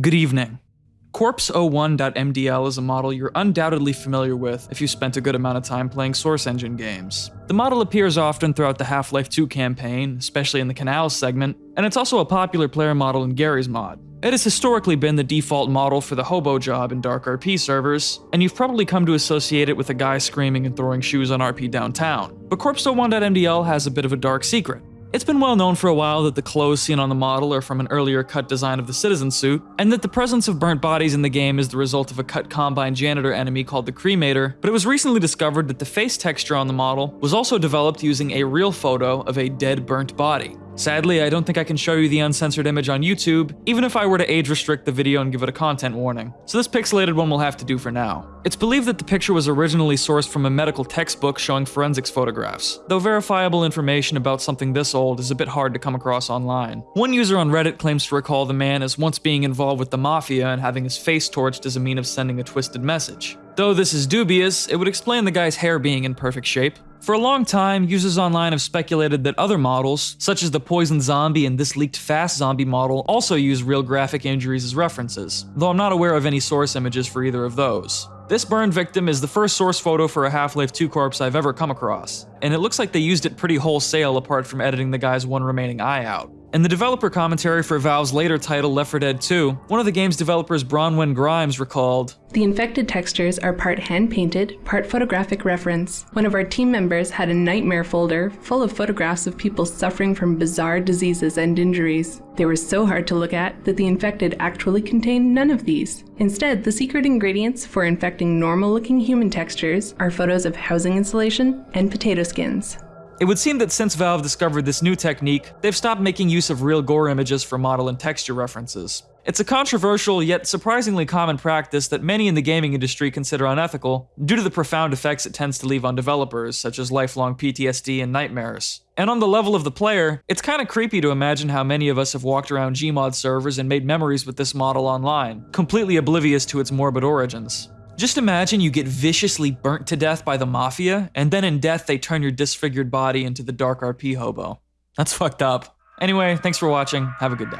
Good evening. Corpse01.mdl is a model you're undoubtedly familiar with if you spent a good amount of time playing Source Engine games. The model appears often throughout the Half-Life 2 campaign, especially in the Canals segment, and it's also a popular player model in Garry's Mod. It has historically been the default model for the hobo job in Dark RP servers, and you've probably come to associate it with a guy screaming and throwing shoes on RP downtown. But Corpse01.mdl has a bit of a dark secret. It's been well known for a while that the clothes seen on the model are from an earlier cut design of the citizen suit, and that the presence of burnt bodies in the game is the result of a cut Combine janitor enemy called the Cremator, but it was recently discovered that the face texture on the model was also developed using a real photo of a dead burnt body. Sadly, I don't think I can show you the uncensored image on YouTube, even if I were to age restrict the video and give it a content warning. So this pixelated one will have to do for now. It's believed that the picture was originally sourced from a medical textbook showing forensics photographs, though verifiable information about something this old is a bit hard to come across online. One user on Reddit claims to recall the man as once being involved with the mafia and having his face torched as a mean of sending a twisted message. Though this is dubious, it would explain the guy's hair being in perfect shape. For a long time, users online have speculated that other models, such as the Poison Zombie and this leaked Fast Zombie model, also use real graphic injuries as references, though I'm not aware of any source images for either of those. This burn victim is the first source photo for a Half-Life 2 corpse I've ever come across, and it looks like they used it pretty wholesale apart from editing the guy's one remaining eye out. In the developer commentary for Valve's later title Left 4 Dead 2, one of the game's developers Bronwyn Grimes recalled, The infected textures are part hand-painted, part photographic reference. One of our team members had a nightmare folder full of photographs of people suffering from bizarre diseases and injuries. They were so hard to look at that the infected actually contained none of these. Instead, the secret ingredients for infecting normal-looking human textures are photos of housing insulation and potato skins. It would seem that since Valve discovered this new technique, they've stopped making use of real gore images for model and texture references. It's a controversial yet surprisingly common practice that many in the gaming industry consider unethical, due to the profound effects it tends to leave on developers, such as lifelong PTSD and nightmares. And on the level of the player, it's kinda creepy to imagine how many of us have walked around Gmod servers and made memories with this model online, completely oblivious to its morbid origins. Just imagine you get viciously burnt to death by the Mafia, and then in death they turn your disfigured body into the Dark RP hobo. That's fucked up. Anyway, thanks for watching, have a good day.